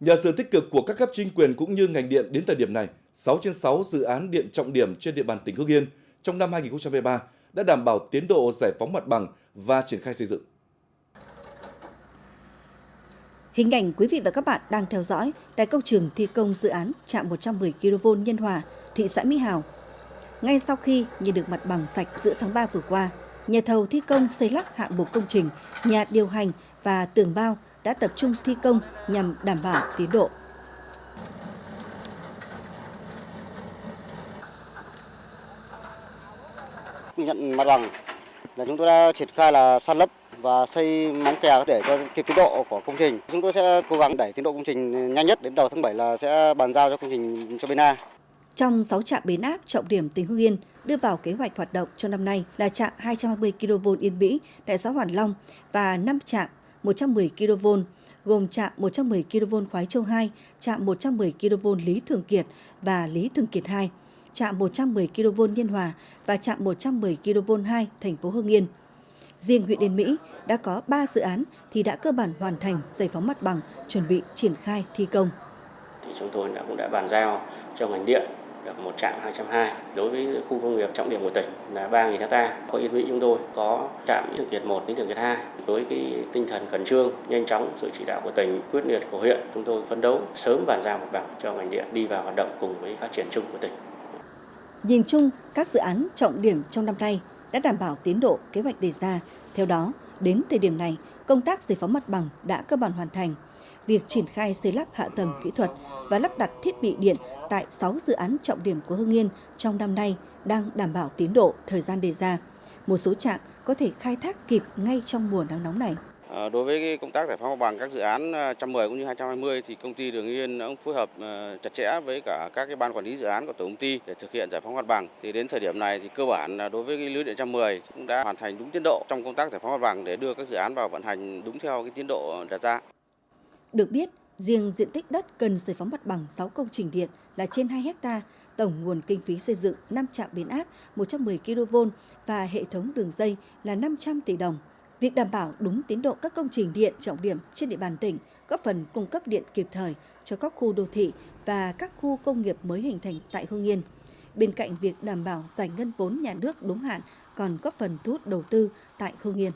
Nhờ sự tích cực của các cấp chính quyền cũng như ngành điện đến thời điểm này, 6 trên 6 dự án điện trọng điểm trên địa bàn tỉnh Hưng Yên trong năm 2023 đã đảm bảo tiến độ giải phóng mặt bằng và triển khai xây dựng. Hình ảnh quý vị và các bạn đang theo dõi tại công trường thi công dự án trạm 110 kV Nhân Hòa, thị xã Mỹ Hào. Ngay sau khi nhận được mặt bằng sạch giữa tháng 3 vừa qua, nhà thầu thi công xây lắp hạng mục công trình, nhà điều hành và tường bao đã tập trung thi công nhằm đảm bảo tiến độ. Nhận mặt bằng là chúng tôi đã triển khai là san lấp và xây móng kè để cho kịp tiến độ của công trình. Chúng tôi sẽ cố gắng đẩy tiến độ công trình nhanh nhất đến đầu tháng 7 là sẽ bàn giao cho công trình cho bên A. Trong 6 trạm biến áp trọng điểm tỉnh Hưng Yên đưa vào kế hoạch hoạt động cho năm nay là trạm 220 kV Yên Mỹ tại xã Hoàn Long và 5 trạm 110 kV gồm trạm 110 kV Khoái Châu 2, trạm 110 kV Lý Thường Kiệt và Lý Thường Kiệt 2, trạm 110 kV Nhân Hòa và trạm 110 kV 2 thành phố Hưng Yên. Riêng huyện Yên Mỹ đã có 3 dự án thì đã cơ bản hoàn thành giải phóng mặt bằng, chuẩn bị triển khai thi công. Chúng tôi đã cũng đã bàn giao cho ngành điện được một trạm 220 đối với khu công nghiệp trọng điểm của tỉnh là 3.000 hecta. Có Yên Mỹ chúng tôi có trạm Lý Thường Kiệt 1, đến Thường Kiệt 2 với cái tinh thần khẩn trương, nhanh chóng sự chỉ đạo của tỉnh, quyết liệt của huyện, chúng tôi phấn đấu sớm bàn giao mặt bằng cho ngành điện đi vào hoạt động cùng với phát triển chung của tỉnh. Nhìn chung, các dự án trọng điểm trong năm nay đã đảm bảo tiến độ kế hoạch đề ra. Theo đó, đến thời điểm này, công tác giải phóng mặt bằng đã cơ bản hoàn thành. Việc triển khai xây lắp hạ tầng kỹ thuật và lắp đặt thiết bị điện tại 6 dự án trọng điểm của Hưng Yên trong năm nay đang đảm bảo tiến độ, thời gian đề ra. Một số trạm có thể khai thác kịp ngay trong mùa nắng nóng này. Ờ, đối với công tác giải phóng mặt bằng các dự án ờ, 110 cũng như 220 thì công ty Đường Yên cũng phối hợp ờ, chặt chẽ với cả các cái ban quản lý dự án của tổng công ty để thực hiện giải phóng mặt bằng. Thì đến thời điểm này thì cơ bản đối với cái lưới điện 110 cũng đã hoàn thành đúng tiến độ trong công tác giải phóng mặt bằng để đưa các dự án vào vận hành đúng theo cái tiến độ đặt ra. Được biết, riêng diện tích đất cần giải phóng mặt bằng 6 công trình điện là trên 2 hecta, tổng nguồn kinh phí xây dựng 5 trạm biến áp 110 kV và hệ thống đường dây là 500 tỷ đồng. Việc đảm bảo đúng tiến độ các công trình điện trọng điểm trên địa bàn tỉnh góp phần cung cấp điện kịp thời cho các khu đô thị và các khu công nghiệp mới hình thành tại Hương Yên. Bên cạnh việc đảm bảo giải ngân vốn nhà nước đúng hạn còn góp phần thu hút đầu tư tại Hương Yên.